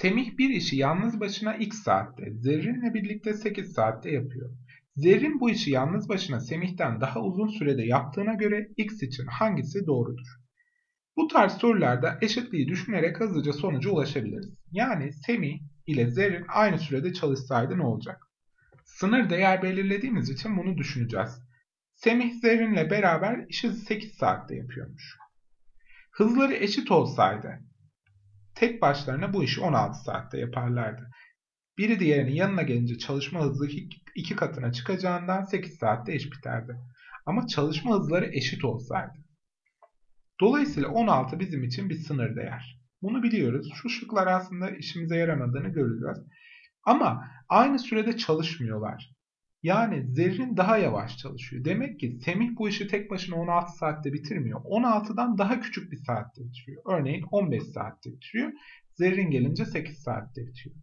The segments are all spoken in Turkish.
Semih bir işi yalnız başına x saatte, Zerrin'le birlikte 8 saatte yapıyor. Zerrin bu işi yalnız başına Semih'ten daha uzun sürede yaptığına göre x için hangisi doğrudur? Bu tarz sorularda eşitliği düşünerek hızlıca sonuca ulaşabiliriz. Yani Semih ile Zerrin aynı sürede çalışsaydı ne olacak? Sınır değer belirlediğimiz için bunu düşüneceğiz. Semih Zerrin'le beraber işi 8 saatte yapıyormuş. Hızları eşit olsaydı tek başlarına bu işi 16 saatte yaparlardı. Biri diğerinin yanına gelince çalışma hızı iki katına çıkacağından 8 saatte eş biterdi. Ama çalışma hızları eşit olsaydı. Dolayısıyla 16 bizim için bir sınır değer. Bunu biliyoruz. Şu şıklar aslında işimize yaramadığını göreceğiz. Ama aynı sürede çalışmıyorlar. Yani Zerrin daha yavaş çalışıyor. Demek ki Semih bu işi tek başına 16 saatte bitirmiyor. 16'dan daha küçük bir saatte bitiriyor. Örneğin 15 saatte bitiriyor. Zerrin gelince 8 saatte bitiyor.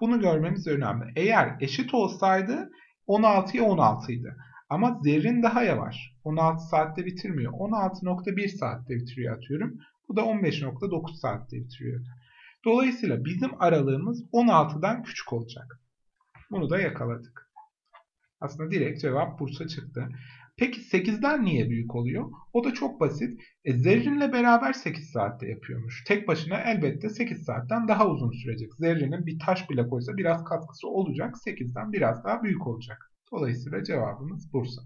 Bunu görmemiz önemli. Eğer eşit olsaydı 16'ya 16 idi. Ama Zerrin daha yavaş. 16 saatte bitirmiyor. 16.1 saatte bitiriyor atıyorum. Bu da 15.9 saatte bitiriyor. Dolayısıyla bizim aralığımız 16'dan küçük olacak. Bunu da yakaladık. Aslında direkt cevap Bursa çıktı. Peki 8'den niye büyük oluyor? O da çok basit. E, Zerrin'le beraber 8 saatte yapıyormuş. Tek başına elbette 8 saatten daha uzun sürecek. Zerrin'in bir taş bile koysa biraz katkısı olacak. 8'den biraz daha büyük olacak. Dolayısıyla cevabımız Bursa.